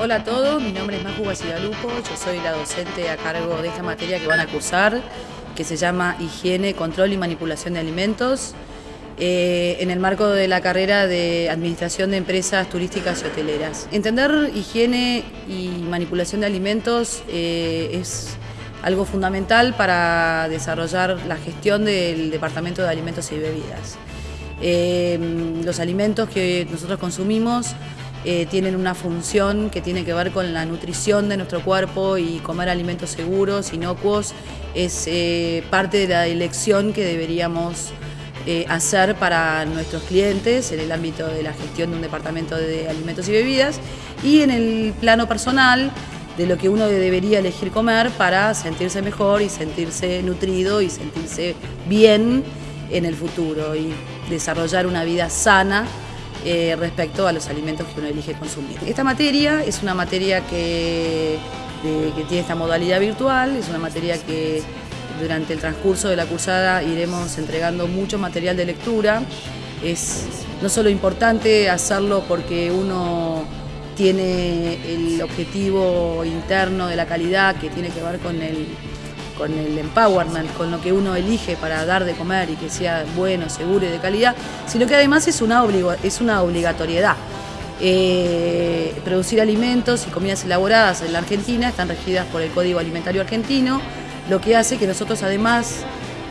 Hola a todos, mi nombre es Maju Basigalupo, yo soy la docente a cargo de esta materia que van a cursar, que se llama Higiene, Control y Manipulación de Alimentos, eh, en el marco de la carrera de Administración de Empresas Turísticas y Hoteleras. Entender higiene y manipulación de alimentos eh, es algo fundamental para desarrollar la gestión del Departamento de Alimentos y Bebidas. Eh, los alimentos que nosotros consumimos eh, tienen una función que tiene que ver con la nutrición de nuestro cuerpo y comer alimentos seguros, inocuos, es eh, parte de la elección que deberíamos hacer para nuestros clientes en el ámbito de la gestión de un departamento de alimentos y bebidas y en el plano personal de lo que uno debería elegir comer para sentirse mejor y sentirse nutrido y sentirse bien en el futuro y desarrollar una vida sana eh, respecto a los alimentos que uno elige consumir. Esta materia es una materia que, que tiene esta modalidad virtual, es una materia que durante el transcurso de la cursada iremos entregando mucho material de lectura. Es no solo importante hacerlo porque uno tiene el objetivo interno de la calidad que tiene que ver con el, con el empowerment, con lo que uno elige para dar de comer y que sea bueno, seguro y de calidad, sino que además es una, es una obligatoriedad. Eh, producir alimentos y comidas elaboradas en la Argentina están regidas por el Código Alimentario Argentino, lo que hace que nosotros además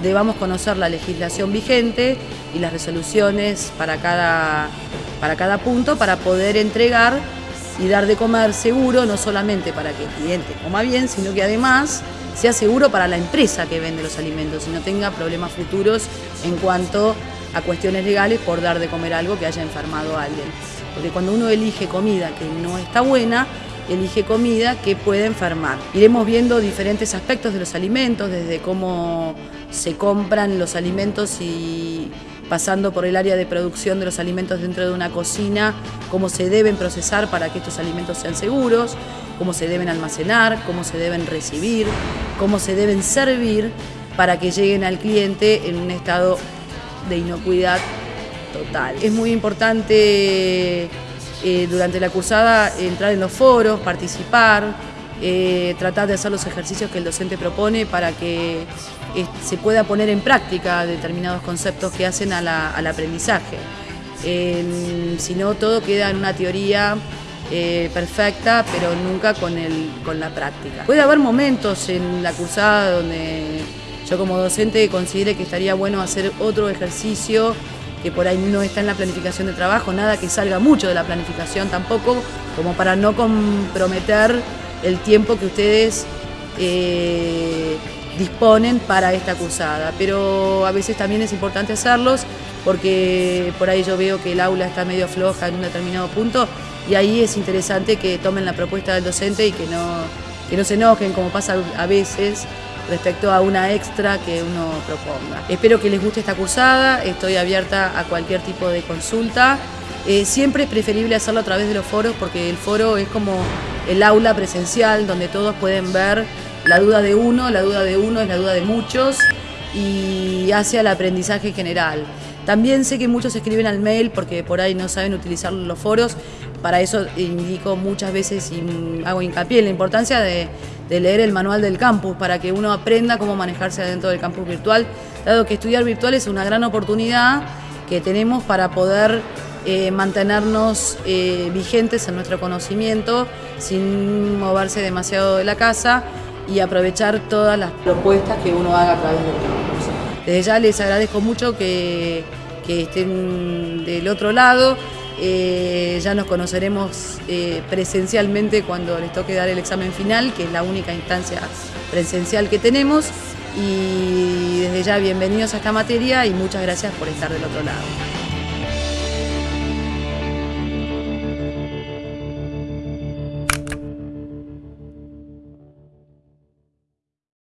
debamos conocer la legislación vigente y las resoluciones para cada, para cada punto para poder entregar y dar de comer seguro, no solamente para que el cliente coma bien, sino que además sea seguro para la empresa que vende los alimentos y no tenga problemas futuros en cuanto a cuestiones legales por dar de comer algo que haya enfermado a alguien. Porque cuando uno elige comida que no está buena, elige comida que puede enfermar. Iremos viendo diferentes aspectos de los alimentos, desde cómo se compran los alimentos y pasando por el área de producción de los alimentos dentro de una cocina, cómo se deben procesar para que estos alimentos sean seguros, cómo se deben almacenar, cómo se deben recibir, cómo se deben servir para que lleguen al cliente en un estado de inocuidad total. Es muy importante eh, durante la cursada entrar en los foros, participar, eh, tratar de hacer los ejercicios que el docente propone para que eh, se pueda poner en práctica determinados conceptos que hacen al aprendizaje. si no, todo queda en una teoría perfecta, pero nunca con, con la práctica. Puede haber momentos en la cursada donde yo como docente considere que estaría bueno hacer otro ejercicio que por ahí no está en la planificación de trabajo, nada que salga mucho de la planificación tampoco, como para no comprometer el tiempo que ustedes eh, disponen para esta cursada. Pero a veces también es importante hacerlos porque por ahí yo veo que el aula está medio floja en un determinado punto y ahí es interesante que tomen la propuesta del docente y que no, que no se enojen como pasa a veces respecto a una extra que uno proponga. Espero que les guste esta cursada, estoy abierta a cualquier tipo de consulta. Eh, siempre es preferible hacerlo a través de los foros porque el foro es como el aula presencial donde todos pueden ver la duda de uno, la duda de uno es la duda de muchos y hace al aprendizaje general. También sé que muchos escriben al mail porque por ahí no saben utilizar los foros, para eso indico muchas veces y hago hincapié en la importancia de, leer el manual del campus para que uno aprenda cómo manejarse dentro del campus virtual, dado que estudiar virtual es una gran oportunidad que tenemos para poder eh, mantenernos eh, vigentes en nuestro conocimiento sin moverse demasiado de la casa y aprovechar todas las propuestas que uno haga a través del campus. Desde ya les agradezco mucho que, que estén del otro lado. Eh, ya nos conoceremos presencialmente cuando les toque dar el examen final, que es la única instancia presencial que tenemos. Y desde ya bienvenidos a esta materia y muchas gracias por estar del otro lado.